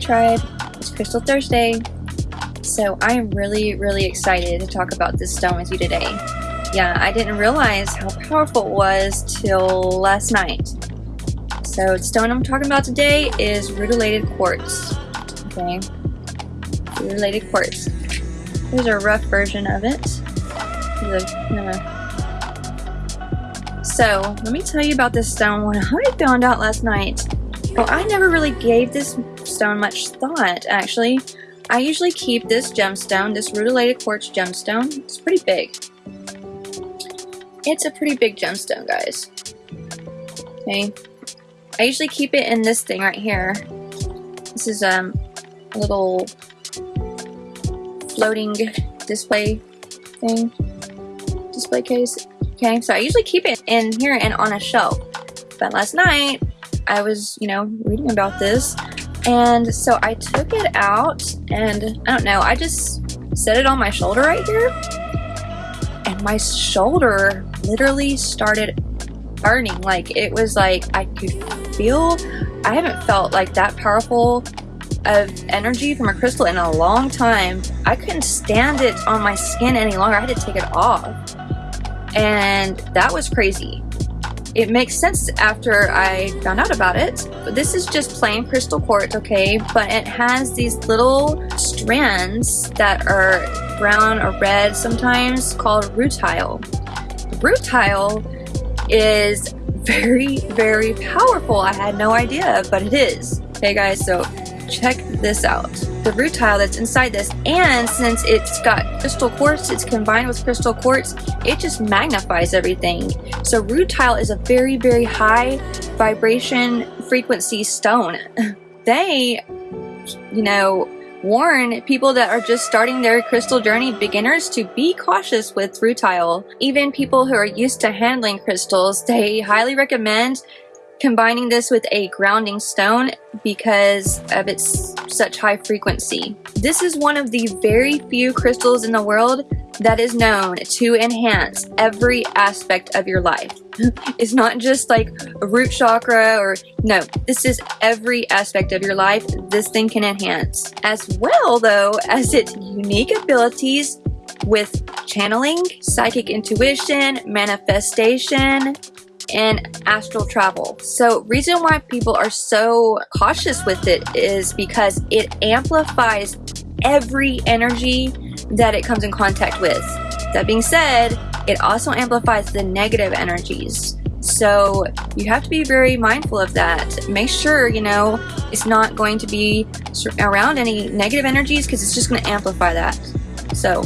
Tribe, it's Crystal Thursday. So I am really, really excited to talk about this stone with you today. Yeah, I didn't realize how powerful it was till last night. So the stone I'm talking about today is rutilated quartz. Okay, rutilated quartz. Here's a rough version of it. So let me tell you about this stone when I found out last night. Well, I never really gave this stone much thought, actually. I usually keep this gemstone, this rutilated quartz gemstone. It's pretty big. It's a pretty big gemstone, guys. Okay. I usually keep it in this thing right here. This is um, a little floating display thing. Display case. Okay, so I usually keep it in here and on a shelf. But last night, I was, you know, reading about this and so I took it out and I don't know, I just set it on my shoulder right here. And my shoulder literally started burning. Like it was like I could feel, I haven't felt like that powerful of energy from a crystal in a long time. I couldn't stand it on my skin any longer. I had to take it off. And that was crazy. It makes sense after I found out about it. But this is just plain crystal quartz, okay? But it has these little strands that are brown or red sometimes called rutile. Rutile is very, very powerful. I had no idea, but it is. Okay guys, so check this out. The rutile that's inside this and since it's got crystal quartz it's combined with crystal quartz it just magnifies everything. So rutile is a very very high vibration frequency stone. They you know warn people that are just starting their crystal journey beginners to be cautious with rutile even people who are used to handling crystals they highly recommend combining this with a grounding stone because of its such high frequency. This is one of the very few crystals in the world that is known to enhance every aspect of your life. it's not just like a root chakra or no, this is every aspect of your life this thing can enhance. As well though as its unique abilities with channeling, psychic intuition, manifestation, and astral travel. So reason why people are so cautious with it is because it amplifies every energy that it comes in contact with. That being said, it also amplifies the negative energies. So you have to be very mindful of that. Make sure, you know, it's not going to be around any negative energies because it's just going to amplify that. So,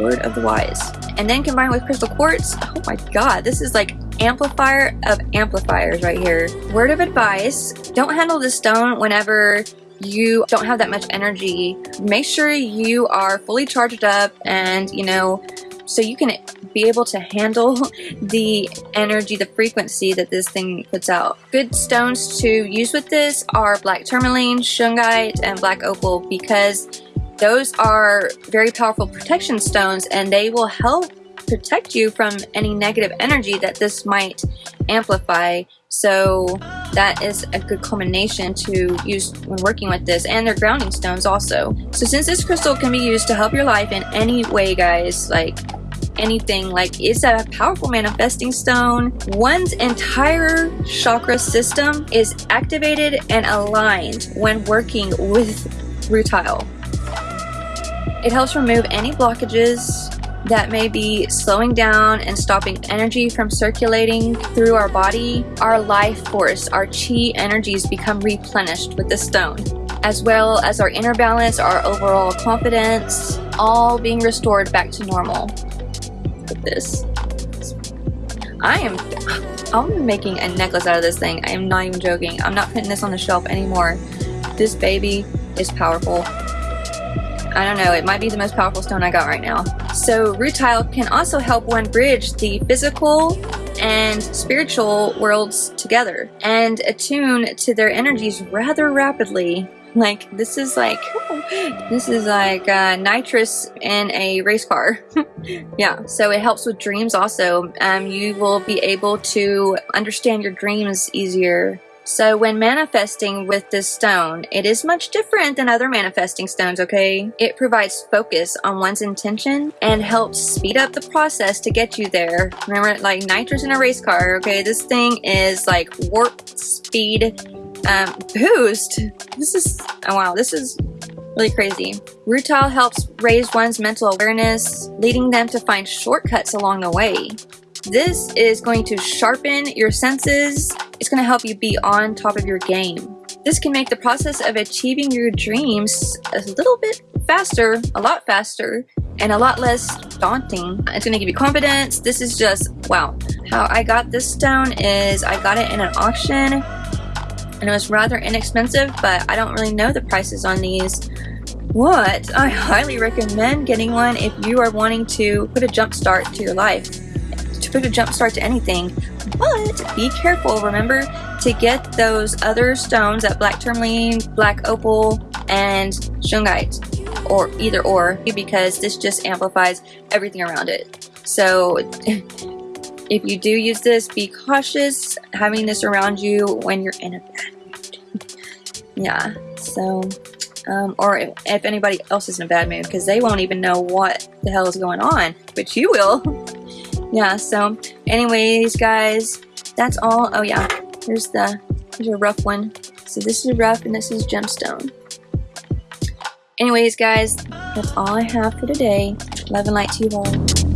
word of the wise. And then combined with crystal quartz, oh my god, this is like amplifier of amplifiers right here. Word of advice, don't handle this stone whenever you don't have that much energy. Make sure you are fully charged up and, you know, so you can be able to handle the energy, the frequency that this thing puts out. Good stones to use with this are black tourmaline, shungite, and black opal because those are very powerful protection stones and they will help protect you from any negative energy that this might amplify. So that is a good combination to use when working with this and their grounding stones also. So since this crystal can be used to help your life in any way guys, like anything like it's a powerful manifesting stone one's entire chakra system is activated and aligned when working with rutile it helps remove any blockages that may be slowing down and stopping energy from circulating through our body, our life force, our chi energies become replenished with the stone, as well as our inner balance, our overall confidence, all being restored back to normal with this. I am I'm making a necklace out of this thing. I am not even joking. I'm not putting this on the shelf anymore. This baby is powerful. I don't know, it might be the most powerful stone I got right now. So rutile can also help one bridge the physical and spiritual worlds together and attune to their energies rather rapidly. Like this is like this is like uh, nitrous in a race car. yeah, so it helps with dreams also. Um, you will be able to understand your dreams easier So when manifesting with this stone, it is much different than other manifesting stones, okay? It provides focus on one's intention and helps speed up the process to get you there. Remember, like nitrous in a race car, okay? This thing is like warp speed um, boost. This is, oh wow, this is really crazy. Rutile helps raise one's mental awareness, leading them to find shortcuts along the way. This is going to sharpen your senses. It's going to help you be on top of your game. This can make the process of achieving your dreams a little bit faster, a lot faster, and a lot less daunting. It's going to give you confidence. This is just, wow. How I got this stone is I got it in an auction and it was rather inexpensive, but I don't really know the prices on these. What? I highly recommend getting one if you are wanting to put a jump start to your life to put a jump start to anything. But be careful, remember to get those other stones, that black tourmaline, black opal, and shungite, or either or, because this just amplifies everything around it. So if you do use this, be cautious having this around you when you're in a bad mood. yeah, so, um, or if, if anybody else is in a bad mood, because they won't even know what the hell is going on, but you will. yeah, so anyways, guys, that's all. Oh yeah, here's the, here's a rough one. So this is rough and this is gemstone. Anyways, guys, that's all I have for today. Love and light to you all.